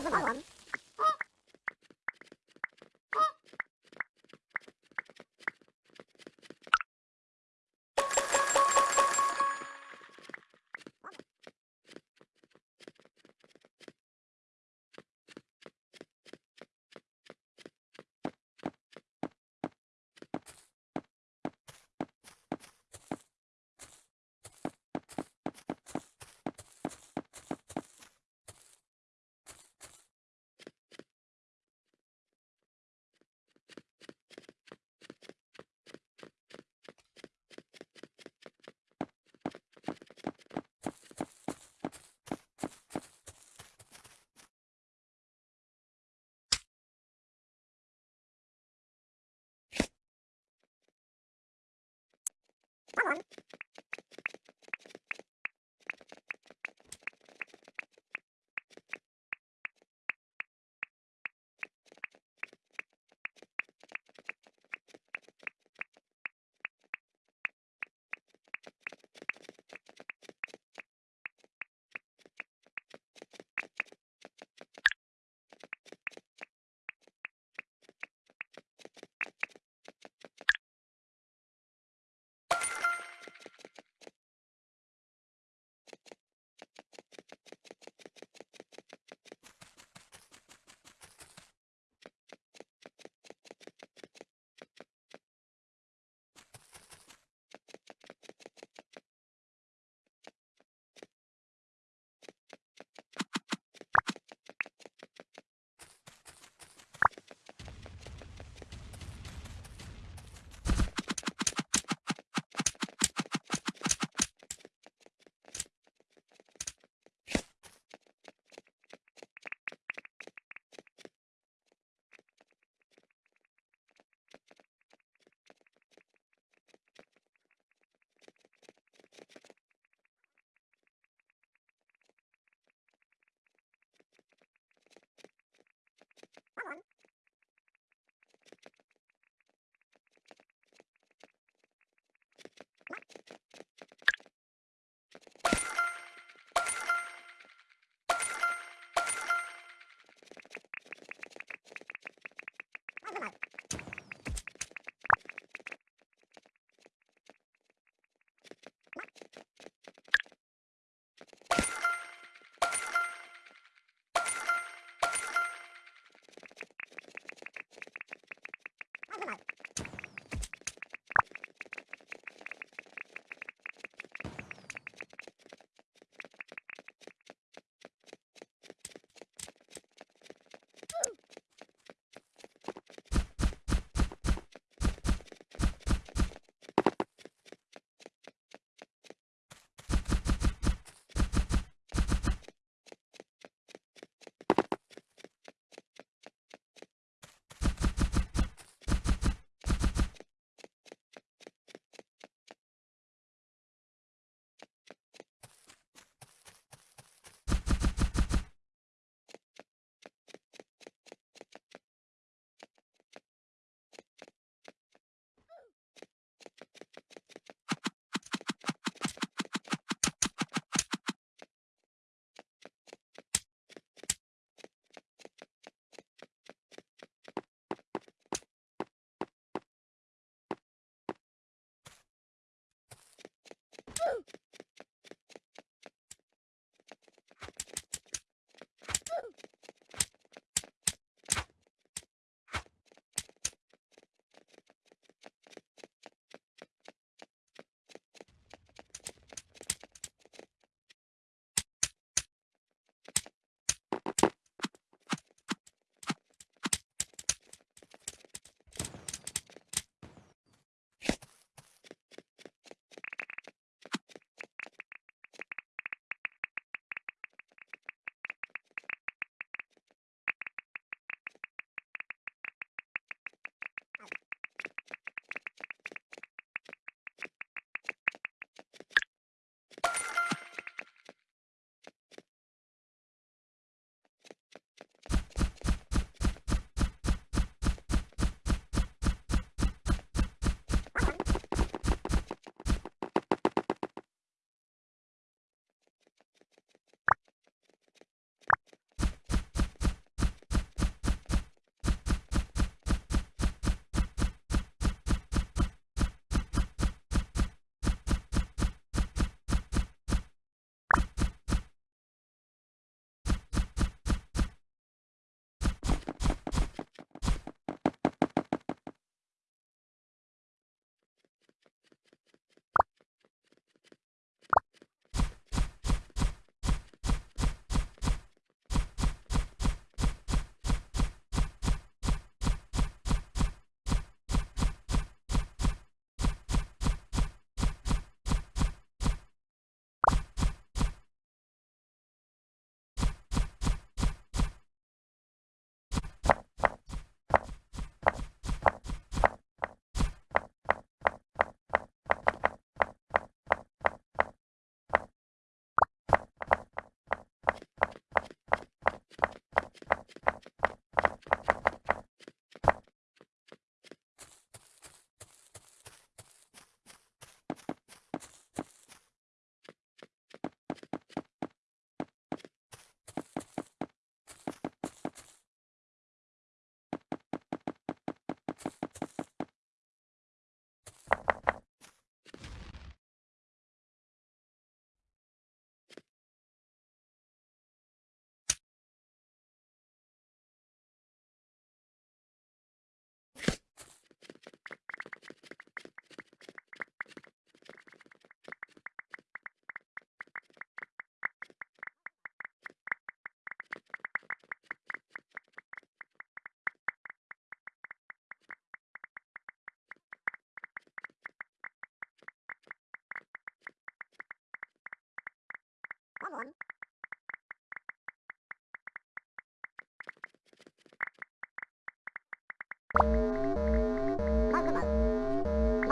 Hãy subscribe cho kênh Ghiền Mì Gõ Để không bỏ lỡ những video hấp dẫn Come on.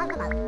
三个版本。